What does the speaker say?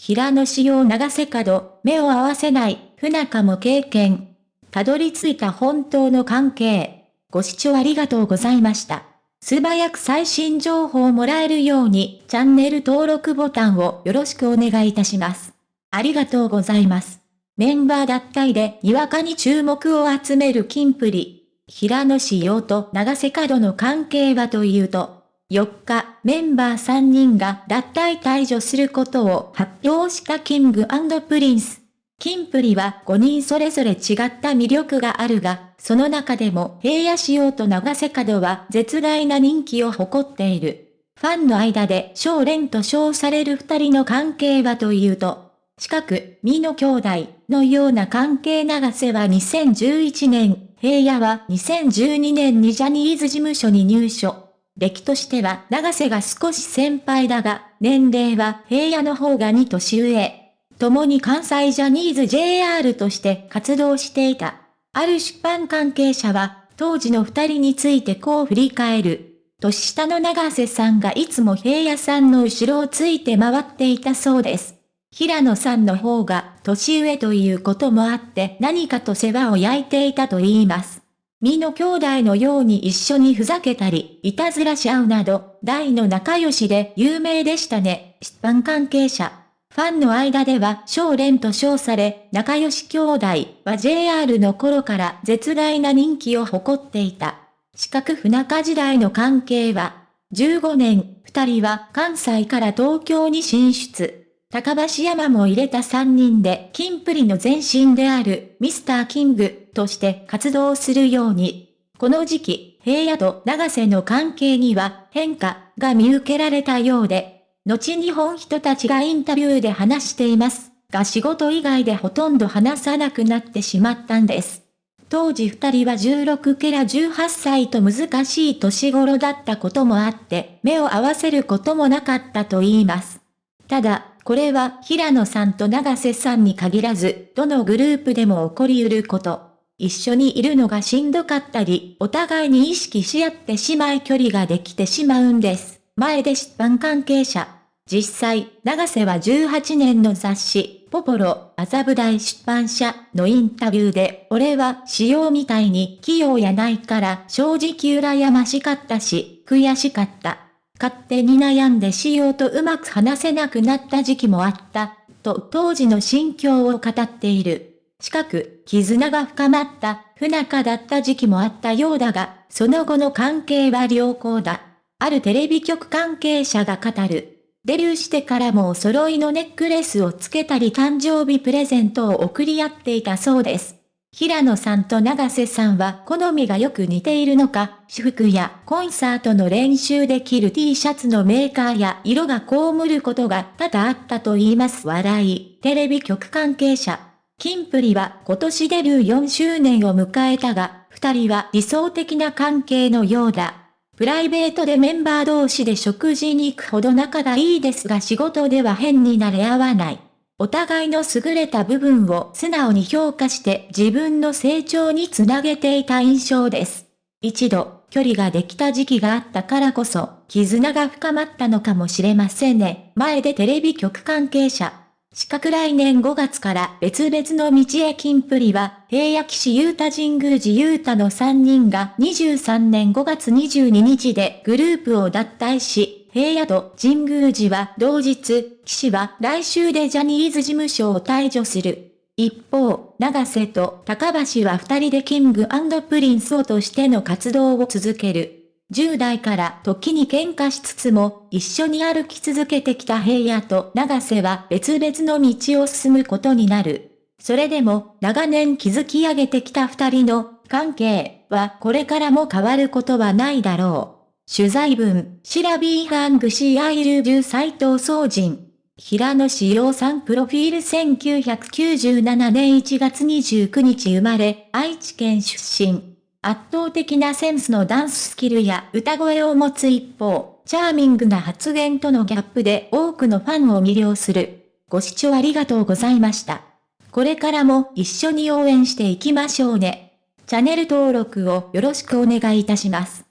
平野仕様長瀬角、目を合わせない、不仲も経験。たどり着いた本当の関係。ご視聴ありがとうございました。素早く最新情報をもらえるように、チャンネル登録ボタンをよろしくお願いいたします。ありがとうございます。メンバー脱退でにわかに注目を集めるキンプリ。平野仕様と長瀬角の関係はというと、4日、メンバー3人が脱退退所することを発表した King & Prince。キンプリは5人それぞれ違った魅力があるが、その中でも平野紫耀と永瀬廉は絶大な人気を誇っている。ファンの間でしょうれんと称される二人の関係はというと、近く、美の兄弟のような関係永瀬は2011年、平野は2012年にジャニーズ事務所に入所。歴としては長瀬が少し先輩だが、年齢は平野の方が2年上。共に関西ジャニーズ JR として活動していた。ある出版関係者は、当時の二人についてこう振り返る。年下の長瀬さんがいつも平野さんの後ろをついて回っていたそうです。平野さんの方が年上ということもあって何かと世話を焼いていたと言います。身の兄弟のように一緒にふざけたり、いたずらし合うなど、大の仲良しで有名でしたね。出版関係者。ファンの間では、少年と称され、仲良し兄弟は JR の頃から絶大な人気を誇っていた。四角不仲時代の関係は、15年、二人は関西から東京に進出。高橋山も入れた3人で、キンプリの前身である、ミスターキングとして活動するように。この時期、平野と長瀬の関係には変化が見受けられたようで、後日本人たちがインタビューで話していますが仕事以外でほとんど話さなくなってしまったんです。当時二人は16ケラ18歳と難しい年頃だったこともあって、目を合わせることもなかったと言います。ただ、これは平野さんと長瀬さんに限らず、どのグループでも起こり得ること。一緒にいるのがしんどかったり、お互いに意識し合ってしまい距離ができてしまうんです。前で出版関係者。実際、長瀬は18年の雑誌、ポポロ、麻布台出版社のインタビューで、俺は仕様みたいに器用やないから正直羨ましかったし、悔しかった。勝手に悩んでしようとうまく話せなくなった時期もあった、と当時の心境を語っている。近く、絆が深まった、不仲だった時期もあったようだが、その後の関係は良好だ。あるテレビ局関係者が語る。デビューしてからもお揃いのネックレスをつけたり誕生日プレゼントを送り合っていたそうです。平野さんと長瀬さんは好みがよく似ているのか、私服やコンサートの練習で着る T シャツのメーカーや色が被ることが多々あったと言います笑い。テレビ局関係者。キンプリは今年デビュー4周年を迎えたが、二人は理想的な関係のようだ。プライベートでメンバー同士で食事に行くほど仲がいいですが仕事では変になれ合わない。お互いの優れた部分を素直に評価して自分の成長につなげていた印象です。一度、距離ができた時期があったからこそ、絆が深まったのかもしれませんね。前でテレビ局関係者。四角来年5月から別々の道へ金プリは、平野騎士雄太神宮寺雄太の3人が23年5月22日でグループを脱退し、平野と神宮寺は同日、岸は来週でジャニーズ事務所を退場する。一方、長瀬と高橋は二人でキングプリンスをとしての活動を続ける。10代から時に喧嘩しつつも、一緒に歩き続けてきた平野と長瀬は別々の道を進むことになる。それでも、長年築き上げてきた二人の関係はこれからも変わることはないだろう。取材文、シラビーハングシーアイルジュ斎藤総人。平野志陽さんプロフィール1997年1月29日生まれ、愛知県出身。圧倒的なセンスのダンススキルや歌声を持つ一方、チャーミングな発言とのギャップで多くのファンを魅了する。ご視聴ありがとうございました。これからも一緒に応援していきましょうね。チャンネル登録をよろしくお願いいたします。